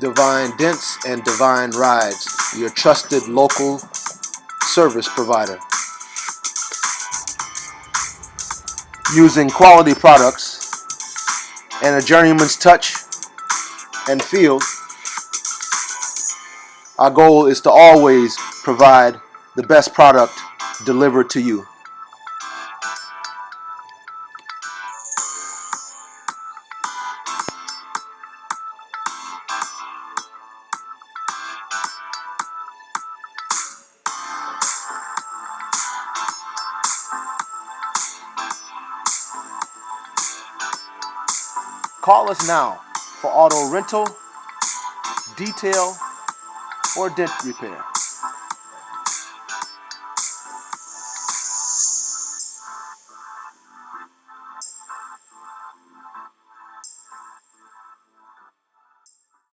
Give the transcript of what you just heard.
Divine Dents and Divine Rides, your trusted local service provider. Using quality products and a journeyman's touch and feel, our goal is to always provide the best product delivered to you. Call us now for auto rental, detail, or dent repair.